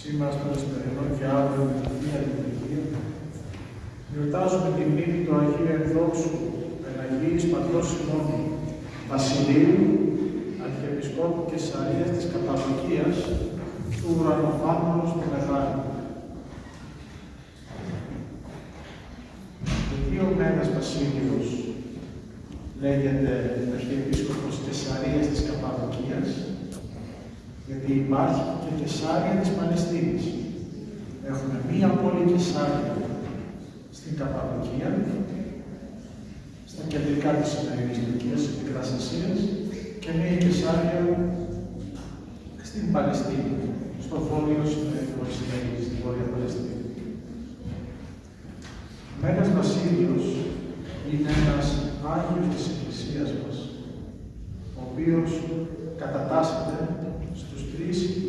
σήμερα στο Δεσπερινό και αύριο με τη Θεία Λειτουργία, γιορτάζουμε τη μνήμη του Αγίου Ενδόξου Πεναγίης Πατρός Σιμώνης Βασιλείου, Αρχιεπισκόπου και Σαρίας της Καπαδοκίας, του ουρανοφάνου του Μεγάλου. Γιατί ο Μέγας Βασίλειος λέγεται Αρχιεπίσκοπος Κεσαρίας της Καπαδοκίας, γιατί υπάρχει και Κεσάρια της Παλαιστίνης. Έχουμε μία πόλη Κεσάρια στην Καπαδοκία, στα κεντρικά της Συναγής Τουρκίας, της Ασίας, και μία Κεσάρια στην Παλαιστίνη, στο βόρειο Συναγικό Συναγής, στην Βόρεια Παλαιστίνη. Ο Μέγας Βασίλειος είναι ένας Άγιος της Εκκλησίας μας, ο οποίος κατατάσσεται στους τρεις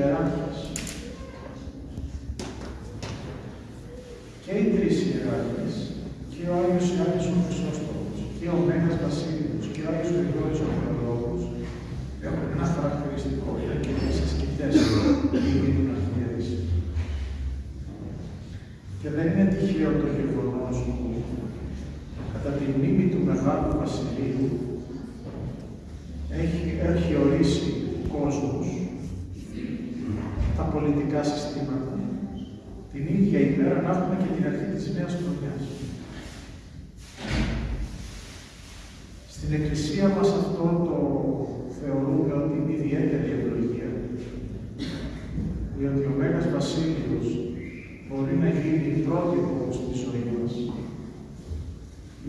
ιεράρχες. Και οι τρεις ιεράρχες, και ο Άγιος Ιάννης ο Χρυσόστομος, και ο Μέγας Βασίλειος, και ο Άγιος Γρηγόρης ο Θεολόγος, έχουν ένα χαρακτηριστικό, είναι και τις ασκητές που δίνουν αρχιέρης. Και δεν είναι τυχαίο το γεγονός που κατά τη μνήμη του Μεγάλου Βασιλείου έχει, έχει ορίσει ο κόσμος τα πολιτικά συστήματα την ίδια ημέρα να έχουμε και την αρχή της νέας χρονιάς. Στην Εκκλησία μας αυτό το θεωρούμε ότι είναι ιδιαίτερη ευλογία. Διότι ο Μέγας Βασίλειος μπορεί να γίνει η πρώτη στη ζωής μας,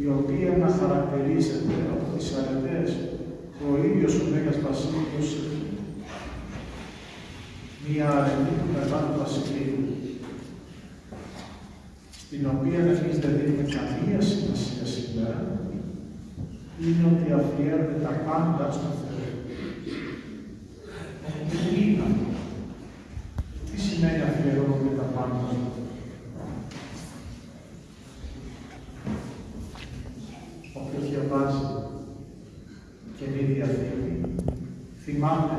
η οποία να χαρακτηρίζεται από τις αρετές που ο ίδιος ο Μέγας Βασίλειος μία αρετή του Μεγάλου Βασιλείου, στην οποία εμείς δεν δίνουμε καμία σημασία σήμερα, είναι ότι αφιέρονται τα πάντα στον Θεό. Τι είναι αυτό. Τι σημαίνει αφιερώνονται τα πάντα στον Θεό. Όποιος διαβάζει Καινή Διαθήκη, θυμάται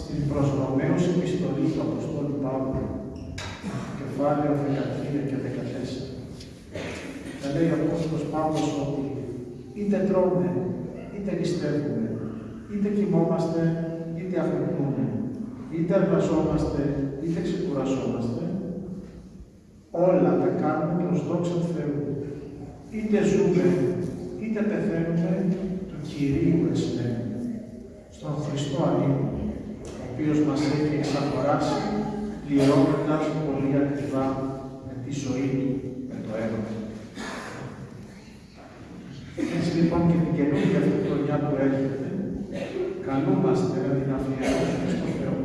στην προς Ρωμαίους επιστολή του Αποστόλου Παύλου, κεφάλαιο 13 και 14. Θα λέει ο Απόστολος Παύλος ότι είτε τρώμε, είτε νηστεύουμε, είτε κοιμόμαστε, είτε αφαιρνούμε, είτε εργαζόμαστε, είτε ξεκουρασόμαστε, όλα τα κάνουμε προς δόξα του Θεού. Είτε ζούμε, είτε πεθαίνουμε, του Κυρίου εσμένου, στον Χριστό ανήκουμε, ο οποίος μας έχει εξαγοράσει, πληρώνοντας πολύ ακριβά με τη ζωή του, με το έργο του. Έτσι λοιπόν και την καινούργια αυτή χρονιά που έρχεται, καλούμαστε να την αφιερώσουμε στο Θεό.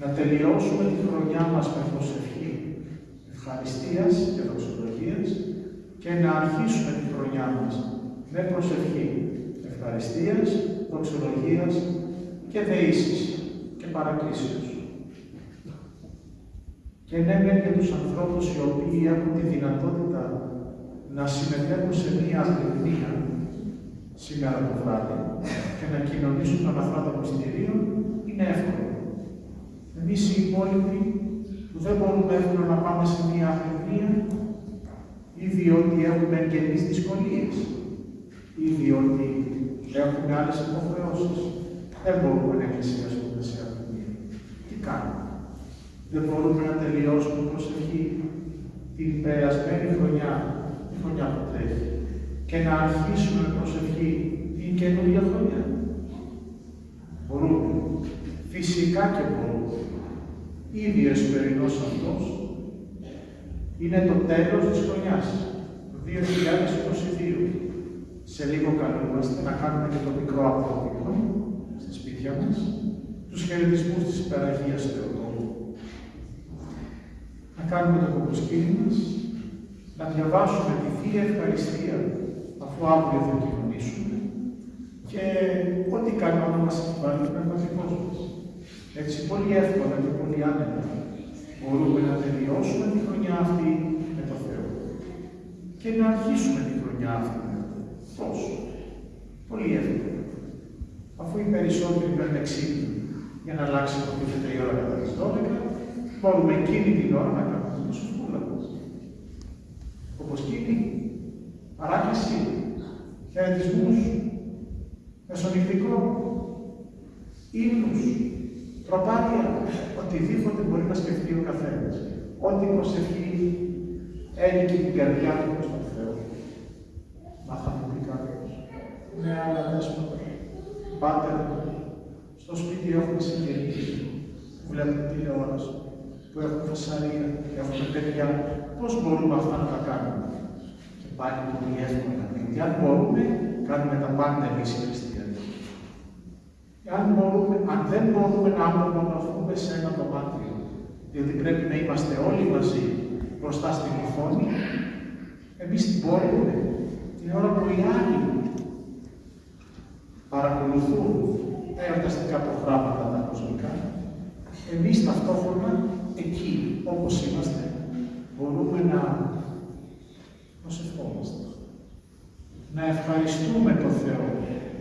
Να τελειώσουμε τη χρονιά μας με προσευχή, ευχαριστίας και δοξολογίας και να αρχίσουμε τη χρονιά μας με προσευχή, ευχαριστίας, δοξολογίας και δεήσεις και παρακλήσεως. Και ναι, με για τους ανθρώπους οι οποίοι έχουν τη δυνατότητα να συμμετέχουν σε μία αγρυπνία σήμερα το βράδυ και να κοινωνήσουν τον αυτά των μυστηρίων είναι εύκολο. Εμείς οι υπόλοιποι που δεν μπορούμε εύκολα να πάμε σε μία αγρυπνία ή διότι έχουμε εγγενείς δυσκολίες ή διότι έχουμε άλλες υποχρεώσεις. Δεν μπορούμε να εκκλησιαστούμε σε αγρυπνία. Τι κάνουμε; Δεν μπορούμε να τελειώσουμε προσευχή την περασμένη χρονιά χρονιά που τρέχει και να αρχίσουμε προσευχή την καινούργια χρονιά. Μπορούμε. Φυσικά και μπορούμε. Ήδη ο εσπερινός αυτός είναι το τέλος της χρονιάς, το 2022. Σε λίγο καλούμαστε να κάνουμε και το μικρό απόδειγμα στη σπίτια μας, τους χαιρετισμούς της υπεραγίας Θεοτόπου. Να κάνουμε το κομποσκήνι μας, να διαβάσουμε τη Θεία Ευχαριστία, αφού αύριο θα κοινωνήσουμε, και ό,τι καλό να μας επιβάλλει ο πνευματικός μας. Έτσι, πολύ εύκολα και πολύ άνετα μπορούμε να τελειώσουμε τη χρονιά αυτή με το Θεό και να αρχίσουμε τη χρονιά αυτή με το Πώς. Πολύ εύκολα. Αφού οι περισσότεροι παίρνουν εξήγη για να αλλάξει το η ώρα κατά τις 12, μπορούμε εκείνη την ώρα να κάνουμε το σοφούλα μας. Όπως εκείνη, παράκληση, χαιρετισμούς, μεσονυχτικό, ύμνους, τροπάρια, οτιδήποτε μπορεί να σκεφτεί ο καθένας. Ό,τι προσευχή έγινε την καρδιά του προς τον Θεό. Μα θα μου πει κάποιος, ναι, αλλά δέσποτα, πάτερ, στο σπίτι έχουμε συγγενείς που βλέπουν τηλεόραση, που έχουν φασαρία, και έχουν παιδιά, πώς μπορούμε αυτά να τα κάνουμε; Και πάλι πολύ εύκολο να πει, αν μπορούμε, κάνουμε τα πάντα εμείς οι χριστιανοί. Αν, μπορούμε, αν δεν μπορούμε να απομονωθούμε σε ένα δωμάτιο, διότι πρέπει να είμαστε όλοι μαζί μπροστά στην οθόνη, εμείς την μπορούμε την ώρα που οι άλλοι παρακολουθούν τα εορταστικά προγράμματα τα κοσμικά, εμείς ταυτόχρονα εκεί, όπως είμαστε, μπορούμε να προσευχόμαστε. Να ευχαριστούμε τον Θεό,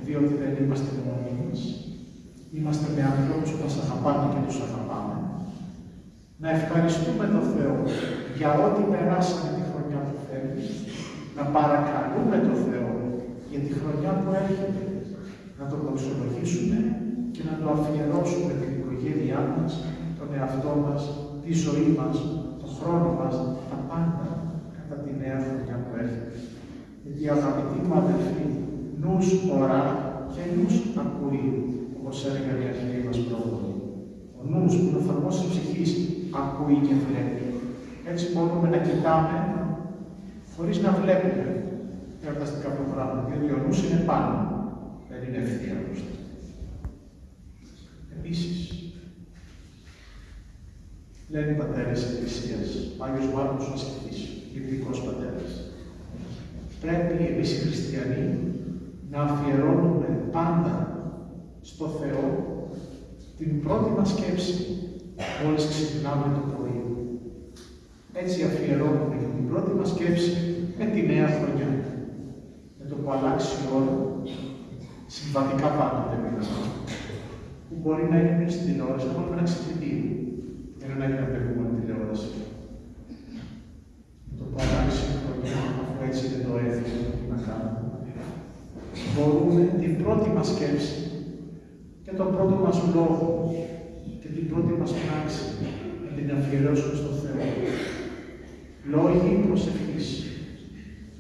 διότι δεν είμαστε μόνοι μας. Είμαστε με ανθρώπους που μας αγαπάνε και τους αγαπάμε. Να ευχαριστούμε τον Θεό για ό,τι περάσαμε τη χρονιά που φέρνει. Να παρακαλούμε τον Θεό για τη χρονιά που έρχεται. Να τον δοξολογήσουμε και να το αφιερώσουμε την οικογένειά μας, τον εαυτό μας, τη ζωή μας, τον χρόνο μας, τα πάντα κατά τη νέα χρονιά που έρχεται. Γιατί αγαπητοί μου αδελφοί, νους ορά και νους ακούει, όπως έλεγαν οι αρχαίοι μας πρόδρομοι. Ο νους που είναι ο θερμός της ψυχής ακούει και βλέπει. Έτσι μπορούμε να κοιτάμε χωρίς να βλέπουμε εορταστικά προγράμματα, διότι ο νους είναι πάνω, δεν είναι ευθεία μπροστά. Επίσης, λένε οι πατέρες της Εκκλησίας, Άγιος Μάρκος Ασκητής, λυπτικός πατέρας. Πρέπει εμείς οι χριστιανοί να αφιερώνουμε πάντα στο Θεό την πρώτη μας σκέψη μόλις ξυπνάμε το πρωί. Έτσι αφιερώνουμε την πρώτη μας σκέψη με τη νέα χρονιά. Με το που αλλάξει η ώρα, συμβατικά πάντα δεν μιλάμε. Που μπορεί να είναι στην τηλεόραση, να ένα ξυπνητήρι για να έχει να περιεχόμενο τηλεόραση. Με το που αλλάξει η χρονιά, αφού έτσι είναι το έθιμο να κάνουμε. Μπορούμε την πρώτη μας σκέψη και τον πρώτο μας λόγο και την πρώτη μας πράξη να την αφιερώσουμε στο Θεό. Λόγοι προσευχής,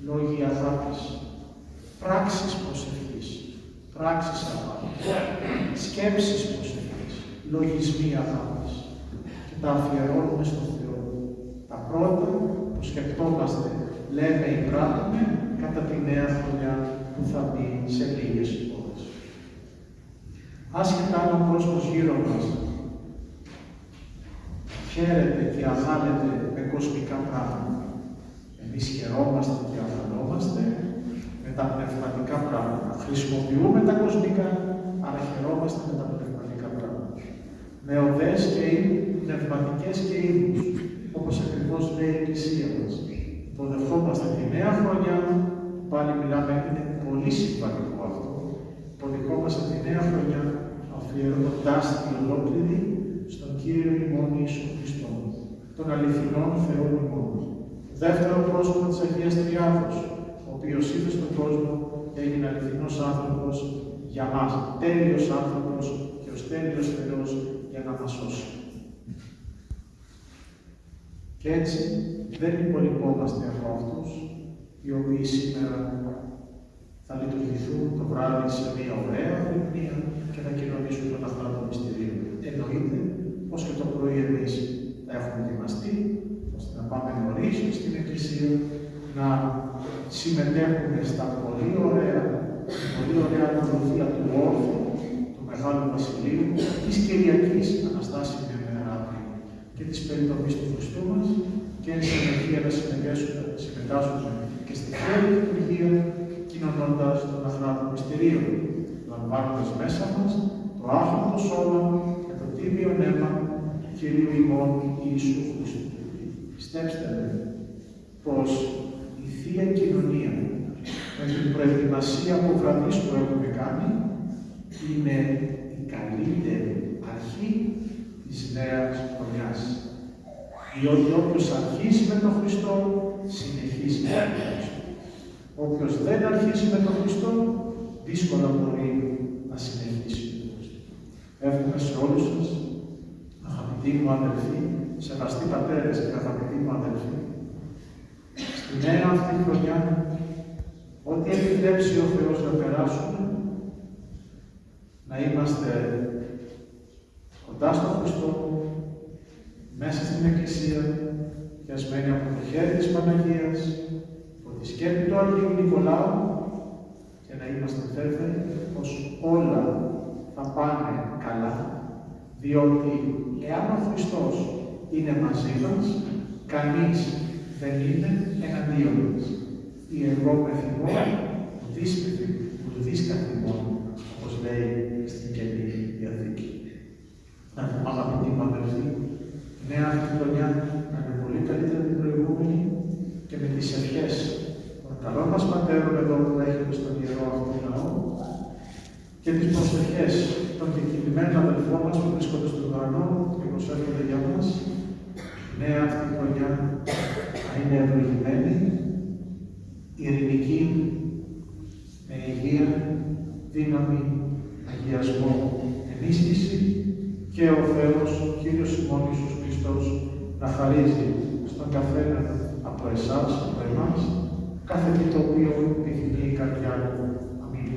λόγοι αγάπης, πράξεις προσευχής, πράξεις αγάπης, σκέψεις προσευχής, λογισμοί αγάπης και τα αφιερώνουμε στο Θεό. Τα πρώτα που σκεπτόμαστε, λέμε ή πράττουμε κατά τη νέα χρονιά που θα μπει σε λίγες ώρες. Άσχετα αν ο κόσμος γύρω μας χαίρεται και αγάλεται με κοσμικά πράγματα. Εμείς χαιρόμαστε και αγαλόμαστε με τα πνευματικά πράγματα. Χρησιμοποιούμε τα κοσμικά, αλλά χαιρόμαστε με τα πνευματικά πράγματα. Με οδές και πνευματικές και ύμνους, όπως ακριβώς λέει η Εκκλησία μας. Υποδεχόμαστε τη νέα χρονιά, πάλι μιλάμε, είναι πολύ σημαντικό αυτό. Υποδεχόμαστε τη νέα χρονιά, αφιερώνοντάς την ολόκληρη στον Κύριο ημών Ιησού Χριστό, τον αληθινόν Θεό ημών. Δεύτερο πρόσωπο της Αγίας Τριάδος, ο οποίος ήρθε στον κόσμο και έγινε αληθινός άνθρωπος για μας, τέλειος άνθρωπος και ο τέλειος Θεός για να μας σώσει. Και έτσι δεν υπολοιπόμαστε από αυτούς οι οποίοι σήμερα θα λειτουργηθούν το βράδυ σε μια ωραία γρυπνία και θα κοινωνήσουν τον αγνά μυστηρίο. Εννοείται πως και το πρωί εμείς θα έχουμε ετοιμαστεί, ώστε να πάμε νωρίς στην Εκκλησία, να συμμετέχουμε στα πολύ ωραία, πολύ ωραία ακολουθία του όρθου, του Μεγάλου Βασιλείου, της Κυριακής Αναστάσιμη μέρα και της περιτομής του Χριστού μας και εν συνεχεία να συμμετάσχουμε και στη Θεία Λειτουργία, κοινωνώντας τον αγνάτο μυστηρίο, λαμβάνοντας μέσα μας το άγνωτο σώμα και το τίμιο νέμα του Κυρίου ημών Ιησού Χριστού. Πιστέψτε με πως η Θεία Κοινωνία με την προετοιμασία από βραδείς που έχουμε κάνει είναι η καλύτερη αρχή της νέας χρονιάς. Διότι όποιος αρχίσει με τον Χριστό, συνεχίζει με τον Χριστό. Όποιος δεν αρχίσει με τον Χριστό, δύσκολα μπορεί να συνεχίσει με τον Χριστό. Εύχομαι σε όλους σας, αγαπητοί μου αδελφοί, σεβαστοί πατέρες και αγαπητοί μου αδελφοί, στη νέα αυτή χρονιά, ό,τι επιτρέψει ο Θεός να περάσουμε, να είμαστε κοντάς στον Χριστό, μέσα στην Εκκλησία, πιασμένοι από το χέρι της Παναγίας, από τη σκέπη του Αγίου Νικολάου και να είμαστε βέβαιοι πως όλα θα πάνε καλά, διότι εάν ο Χριστός είναι μαζί μας, κανείς δεν είναι εναντίον μας. Η εγώ με θυμώ, ο δις καθημών, όπως λέει στην Καινή Διαθήκη. Να πούμε αγαπητοί μου αδελφοί, νέα αυτή χρονιά να είναι πολύ καλύτερη την προηγούμενη και με τις ευχές. Των καλών μας πατέρων εδώ που έχετε στον Ιερό αυτό λαό και τις προσευχές των κεκτημένων αδελφών μας που βρίσκονται στον ουρανό και προσέρχονται για μας, νέα αυτή χρονιά να είναι ευλογημένη, ειρηνική, με υγεία, δύναμη, αγιασμό, ενίσχυση και ο Θεός, Κύριος ημών Ιησούς Χριστός, να χαρίζει στον καθένα από εσάς, από εμάς, κάθε τι το οποίο επιθυμεί η καρδιά μου. Αμήν.